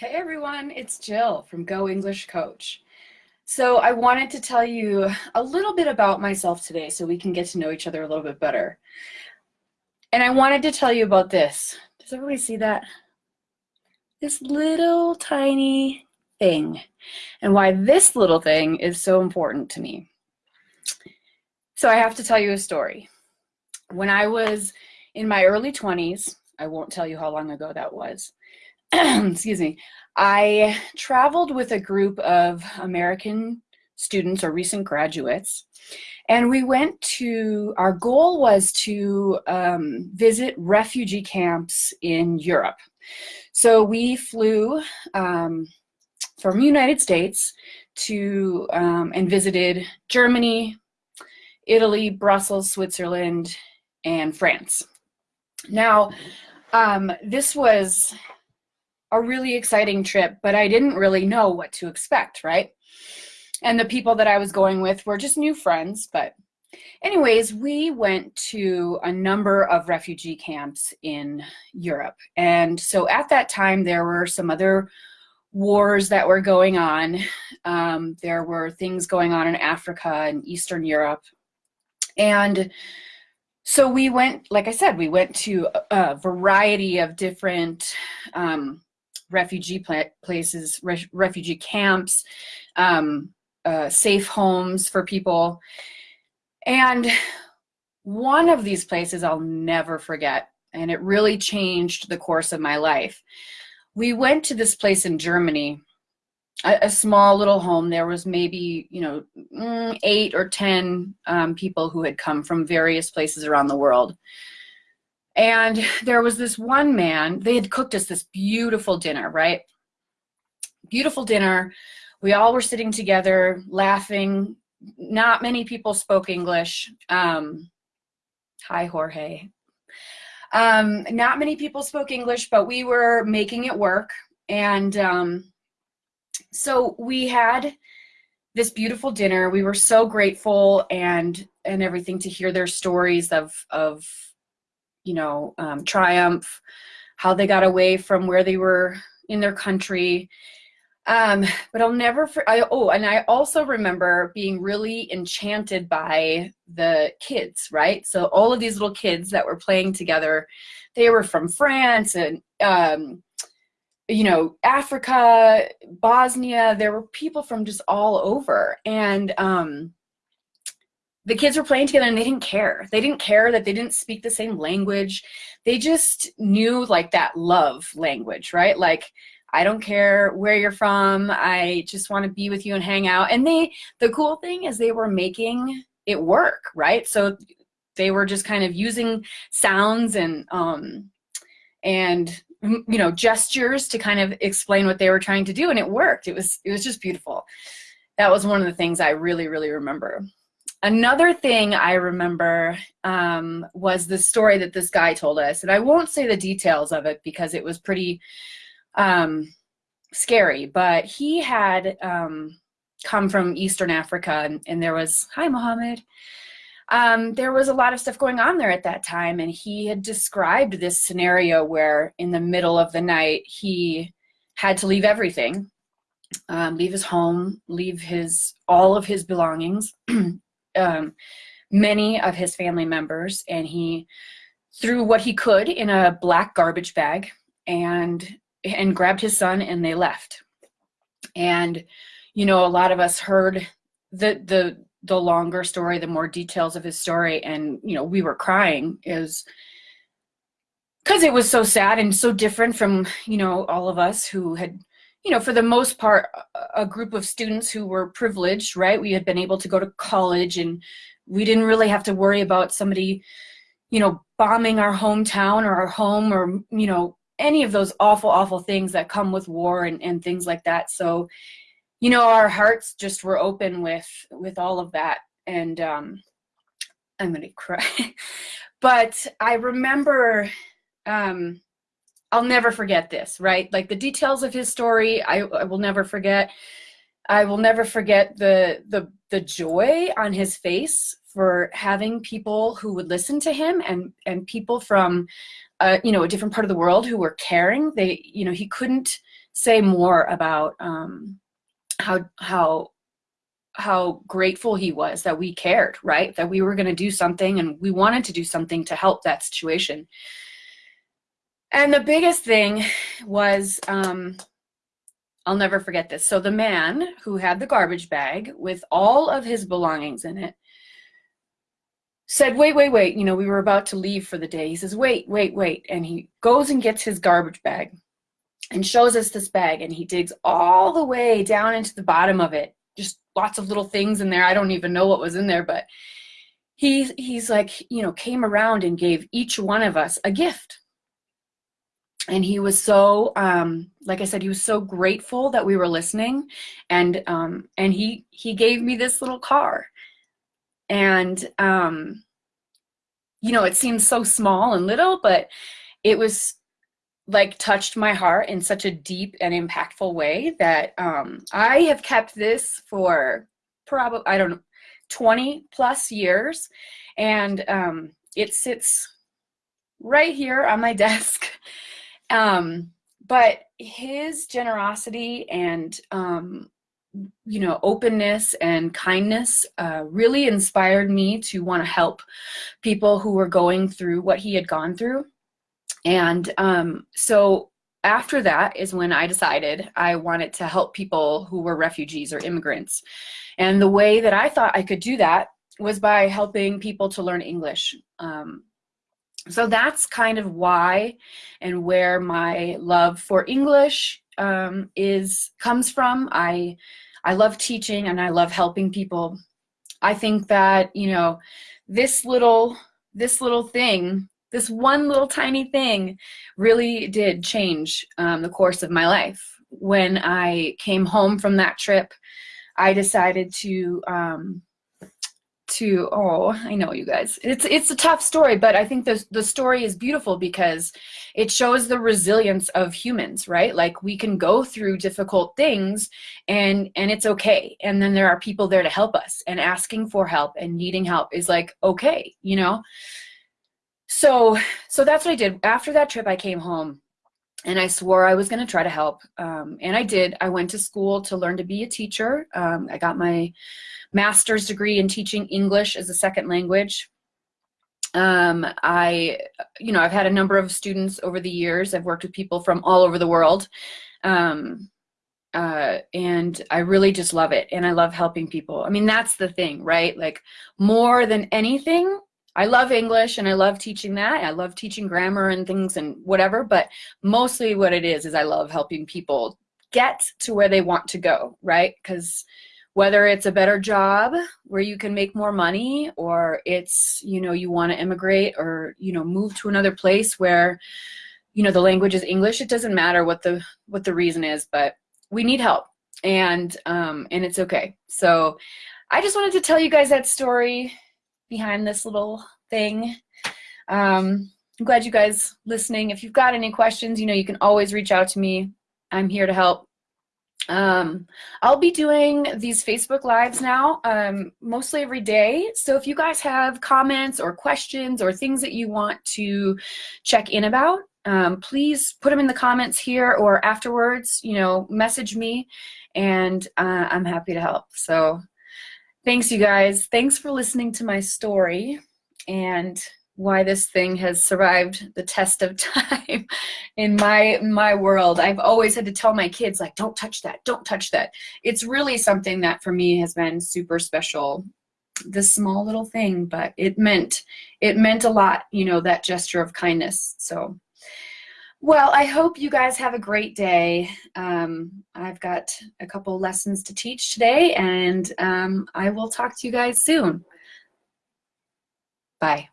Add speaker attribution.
Speaker 1: Hey everyone, it's Jill from Go English Coach. So I wanted to tell you a little bit about myself today so we can get to know each other a little bit better. And I wanted to tell you about this. Does everybody see that? This little tiny thing and why this little thing is so important to me. So I have to tell you a story. When I was in my early 20s, I won't tell you how long ago that was, excuse me, I traveled with a group of American students or recent graduates, and we went to, our goal was to um, visit refugee camps in Europe. So we flew um, from United States to, um, and visited Germany, Italy, Brussels, Switzerland, and France. Now, um, this was a really exciting trip, but I didn't really know what to expect, right? And the people that I was going with were just new friends, but anyways, we went to a number of refugee camps in Europe. And so at that time, there were some other wars that were going on. Um, there were things going on in Africa and Eastern Europe. And so we went, like I said, we went to a variety of different um, refugee places, re refugee camps, um, uh, safe homes for people. And one of these places I'll never forget, and it really changed the course of my life. We went to this place in Germany, a, a small little home. There was maybe, you know, mm, eight or 10 um, people who had come from various places around the world. And there was this one man, they had cooked us this beautiful dinner, right? Beautiful dinner. We all were sitting together, laughing. Not many people spoke English. Um, hi, Jorge. Um, not many people spoke English, but we were making it work. And um, so we had this beautiful dinner. We were so grateful and and everything to hear their stories of of you know, um, triumph, how they got away from where they were in their country. Um, but I'll never, for, I, oh, and I also remember being really enchanted by the kids, right? So all of these little kids that were playing together, they were from France and, um, you know, Africa, Bosnia, there were people from just all over. And, um, the kids were playing together and they didn't care. They didn't care that they didn't speak the same language. They just knew like that love language, right? Like, I don't care where you're from. I just want to be with you and hang out. And they, the cool thing is they were making it work, right? So they were just kind of using sounds and, um, and you know gestures to kind of explain what they were trying to do and it worked it was it was just beautiful that was one of the things i really really remember Another thing I remember um, was the story that this guy told us, and I won't say the details of it because it was pretty um, scary, but he had um, come from Eastern Africa, and, and there was, hi, Mohammed. Um, there was a lot of stuff going on there at that time, and he had described this scenario where in the middle of the night, he had to leave everything, um, leave his home, leave his all of his belongings, um, many of his family members and he threw what he could in a black garbage bag and and grabbed his son and they left. And you know a lot of us heard the the the longer story the more details of his story and you know we were crying. Is because it was so sad and so different from you know all of us who had you know, for the most part, a group of students who were privileged, right? We had been able to go to college and we didn't really have to worry about somebody, you know, bombing our hometown or our home or, you know, any of those awful, awful things that come with war and, and things like that. So, you know, our hearts just were open with, with all of that. And um, I'm going to cry. but I remember, um, I'll never forget this, right? Like the details of his story, I, I will never forget. I will never forget the, the, the joy on his face for having people who would listen to him and, and people from, uh, you know, a different part of the world who were caring. They, you know, he couldn't say more about um, how how how grateful he was that we cared, right? That we were going to do something and we wanted to do something to help that situation. And the biggest thing was, um, I'll never forget this. So the man who had the garbage bag with all of his belongings in it said, wait, wait, wait, you know, we were about to leave for the day. He says, wait, wait, wait. And he goes and gets his garbage bag and shows us this bag and he digs all the way down into the bottom of it. Just lots of little things in there. I don't even know what was in there, but he, he's like, you know, came around and gave each one of us a gift. And he was so, um, like I said, he was so grateful that we were listening. And, um, and he, he gave me this little car and, um, you know, it seems so small and little, but it was like touched my heart in such a deep and impactful way that um, I have kept this for probably, I don't know, 20 plus years. And um, it sits right here on my desk. Um, but his generosity and um, you know, openness and kindness uh, really inspired me to want to help people who were going through what he had gone through. And um, so after that is when I decided I wanted to help people who were refugees or immigrants. And the way that I thought I could do that was by helping people to learn English. Um, so that's kind of why and where my love for English um, is comes from. I I love teaching and I love helping people. I think that you know this little this little thing, this one little tiny thing, really did change um, the course of my life. When I came home from that trip, I decided to um, to oh i know you guys. It's it's a tough story but i think the, the story is beautiful because it shows the resilience of humans right? Like we can go through difficult things and and it's okay. And then there are people there to help us and asking for help and needing help is like okay you know? So so that's what i did. After that trip i came home and I swore I was going to try to help. Um, and I did. I went to school to learn to be a teacher. Um, I got my master's degree in teaching English as a second language. Um, I, you know, I've had a number of students over the years. I've worked with people from all over the world. Um, uh, and I really just love it. And I love helping people. I mean, that's the thing, right? Like more than anything, I love English and I love teaching that. I love teaching grammar and things and whatever, but mostly what it is, is I love helping people get to where they want to go, right? Because whether it's a better job where you can make more money or it's you know you want to immigrate or you know move to another place where you know the language is english it doesn't matter what the what the reason is but we need help and um and it's okay so i just wanted to tell you guys that story behind this little thing um i'm glad you guys listening if you've got any questions you know you can always reach out to me i'm here to help um, I'll be doing these Facebook Lives now, um, mostly every day. So if you guys have comments or questions or things that you want to check in about, um, please put them in the comments here or afterwards, you know, message me and uh, I'm happy to help. So thanks you guys. Thanks for listening to my story and why this thing has survived the test of time in my my world. I've always had to tell my kids like don't touch that, don't touch that. It's really something that for me has been super special. This small little thing, but it meant it meant a lot, you know, that gesture of kindness. So well, I hope you guys have a great day. Um, I've got a couple lessons to teach today, and um, I will talk to you guys soon. Bye.